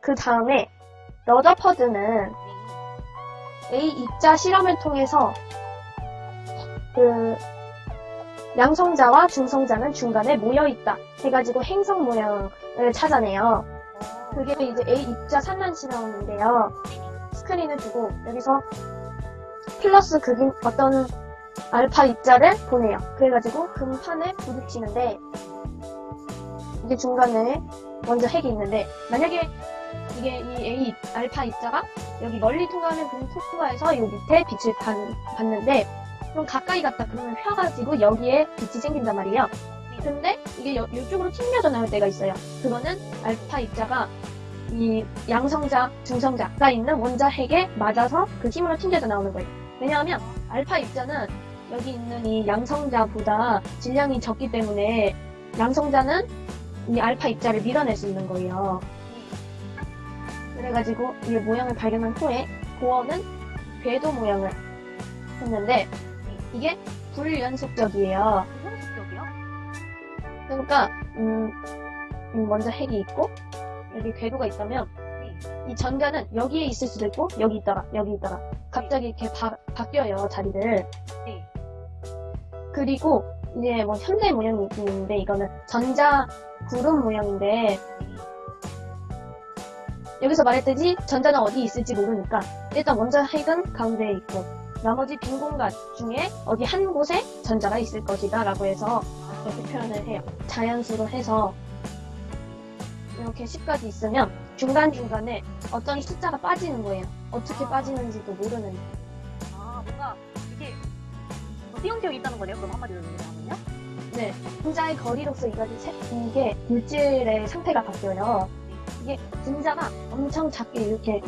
그 다음에 러더퍼드는 A 입자 실험을 통해서 그 양성자와 중성자는 중간에 모여 있다 해가지고 행성 모양을 찾아내요. 그게 이제 A 입자 산란 실험인데요. 스크린을 두고 여기서 플러스 극인 어떤 알파 입자를 보내요. 그래가지고 금판에 부딪히는데 이게 중간에 먼저 핵이 있는데 만약에 이게 이 A 알파 입자가 여기 멀리 통과하는 금 통과해서 이 밑에 빛을 받, 받는데 좀 가까이 갔다 그러면 펴가지고 여기에 빛이 생긴단 말이에요. 근데 이게 여, 이쪽으로 튕겨져 나올 때가 있어요. 그거는 알파 입자가 이 양성자, 중성자가 있는 원자 핵에 맞아서 그 힘으로 튕겨져 나오는 거예요. 왜냐하면 알파 입자는 여기 있는 이 양성자보다 질량이 적기 때문에 양성자는 이 알파 입자를 밀어낼 수 있는 거예요. 그래가지고 이 모양을 발견한 후에 고어는 궤도 모양을 했는데 이게 불연속적이에요. 현실적이요? 그러니까 음, 음, 먼저 핵이 있고 여기 궤도가 있다면 이 전자는 여기에 있을 수도 있고 여기 있다가 여기 있다가 갑자기 이렇게 바, 바뀌어요 자리를 네. 그리고 이제 뭐 현대 모양이 있긴 있는데 이거는 전자 구름 모양인데 여기서 말했듯이 전자는 어디 있을지 모르니까 일단 원자 핵은 가운데에 있고 나머지 빈 공간 중에 어디 한 곳에 전자가 있을 것이다 라고 해서 이렇게 표현을 해요. 자연수로 해서 이렇게 10까지 있으면 중간중간에 어떤 숫자가 빠지는 거예요. 어떻게 빠지는지도 모르는. 아, 뭔가 띄엄띄엄 있다는 거네요. 그럼 한마디로 얘기하면요? 네, 분자의 거리로서 세- 이게 물질의 상태가 바뀌어요. 이게 분자가 엄청 작게 이렇게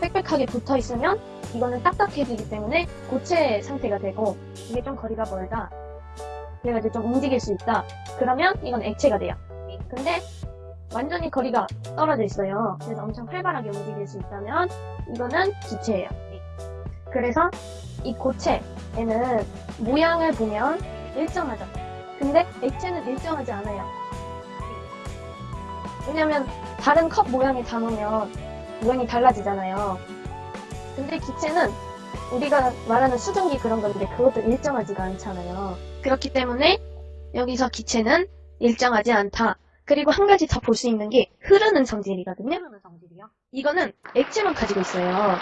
빽빽하게 붙어 있으면 이거는 딱딱해지기 때문에 고체 상태가 되고 이게 좀 거리가 멀다. 그래가지고 좀 움직일 수 있다. 그러면 이건 액체가 돼요. 근데 완전히 거리가 떨어져 있어요. 그래서 엄청 활발하게 움직일 수 있다면 이거는 기체예요. 그래서 이 고체에는 모양을 보면 일정하죠. 근데 액체는 일정하지 않아요. 왜냐면 다른 컵 모양에 담으면 모양이 달라지잖아요. 근데 기체는 우리가 말하는 수증기 그런 건데 그것도 일정하지가 않잖아요. 그렇기 때문에 여기서 기체는 일정하지 않다. 그리고 한 가지 더 볼 수 있는 게 흐르는 성질이거든요. 흐르는 성질이요? 이거는 액체만 가지고 있어요.